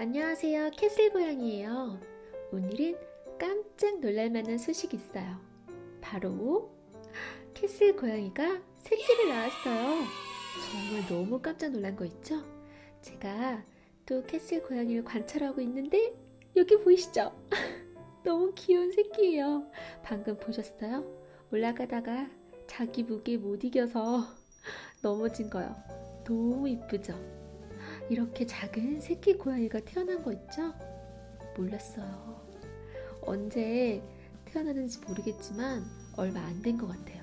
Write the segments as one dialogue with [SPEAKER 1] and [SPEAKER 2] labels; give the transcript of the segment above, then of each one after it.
[SPEAKER 1] 안녕하세요. 캐슬 고양이에요. 오늘은 깜짝 놀랄만한 소식이 있어요. 바로 캐슬 고양이가 새끼를 낳았어요. 정말 너무 깜짝 놀란 거 있죠? 제가 또 캐슬 고양이를 관찰하고 있는데 여기 보이시죠? 너무 귀여운 새끼예요. 방금 보셨어요? 올라가다가 자기 무게 못 이겨서 넘어진 거요. 너무 이쁘죠? 이렇게 작은 새끼 고양이가 태어난 거 있죠? 몰랐어요. 언제 태어나는지 모르겠지만 얼마 안 된 것 같아요.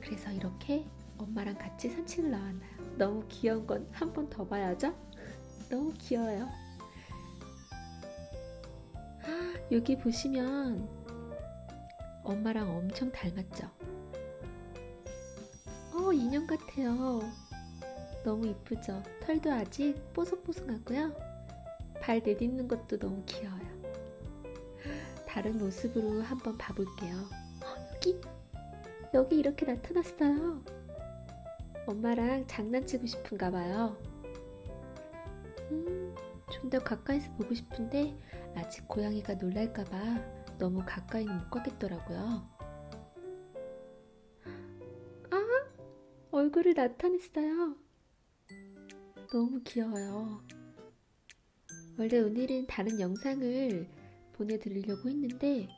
[SPEAKER 1] 그래서 이렇게 엄마랑 같이 산책을 나왔나요? 너무 귀여운 건 한 번 더 봐야죠? 너무 귀여워요. 아, 여기 보시면 엄마랑 엄청 닮았죠? 어, 인형 같아요. 너무 이쁘죠? 털도 아직 뽀송뽀송하고요. 발 내딛는 것도 너무 귀여워요. 다른 모습으로 한번 봐볼게요. 어, 여기! 여기 이렇게 나타났어요. 엄마랑 장난치고 싶은가 봐요. 음, 좀 더 가까이서 보고 싶은데 아직 고양이가 놀랄까 봐 너무 가까이는 못 가겠더라고요. 아! 얼굴을 나타냈어요. 너무 귀여워요. 원래 오늘은 다른 영상을 보내드리려고 했는데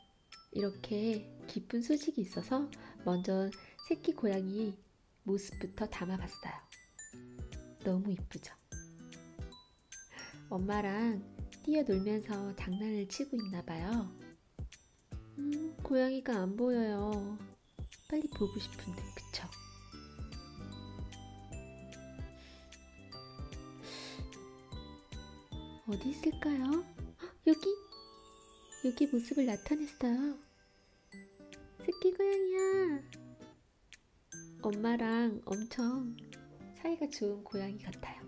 [SPEAKER 1] 이렇게 기쁜 소식이 있어서 먼저 새끼 고양이 모습부터 담아봤어요. 너무 이쁘죠? 엄마랑 뛰어놀면서 장난을 치고 있나봐요. 음, 고양이가 안 보여요. 빨리 보고 싶은데, 그쵸? 어디 있을까요? 헉, 여기! 여기 모습을 나타냈어요. 새끼 고양이야. 엄마랑 엄청 사이가 좋은 고양이 같아요.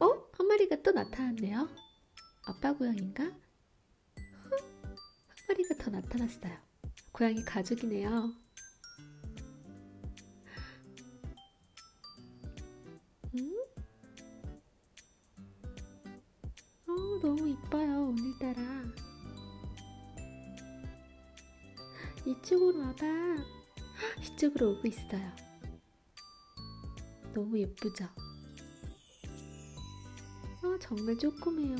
[SPEAKER 1] 어? 한 마리가 또 나타났네요. 아빠 고양인가? 헉, 한 마리가 더 나타났어요. 고양이 가족이네요. 너무 이뻐요, 오늘따라. 이쪽으로 와봐. 헉, 이쪽으로 오고 있어요. 너무 예쁘죠? 어, 정말 조그매요.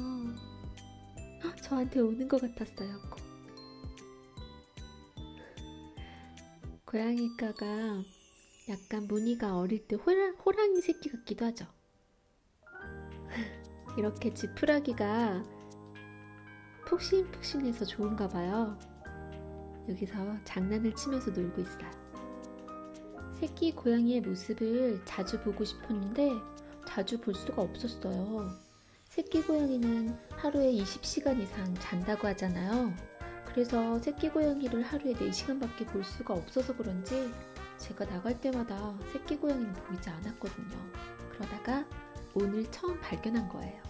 [SPEAKER 1] 헉, 저한테 오는 것 같았어요. 꼭. 고양이가가 약간 무늬가 어릴 때 호랑, 호랑이 새끼 같기도 하죠. 이렇게 지푸라기가 푹신푹신해서 좋은가 봐요. 여기서 장난을 치면서 놀고 있어요. 새끼 고양이의 모습을 자주 보고 싶었는데 자주 볼 수가 없었어요. 새끼 고양이는 하루에 20시간 이상 잔다고 하잖아요. 그래서 새끼 고양이를 하루에 4시간밖에 볼 수가 없어서 그런지 제가 나갈 때마다 새끼 고양이는 보이지 않았거든요. 그러다가 오늘 처음 발견한 거예요.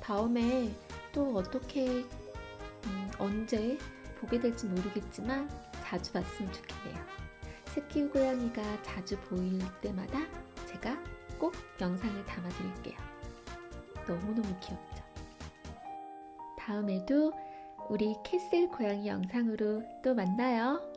[SPEAKER 1] 다음에 또 어떻게 음, 언제 보게 될지 모르겠지만 자주 봤으면 좋겠네요. 새끼 고양이가 자주 보일 때마다 제가 꼭 영상을 담아 드릴게요. 너무너무 귀엽죠? 다음에도 우리 캐슬 고양이 영상으로 또 만나요.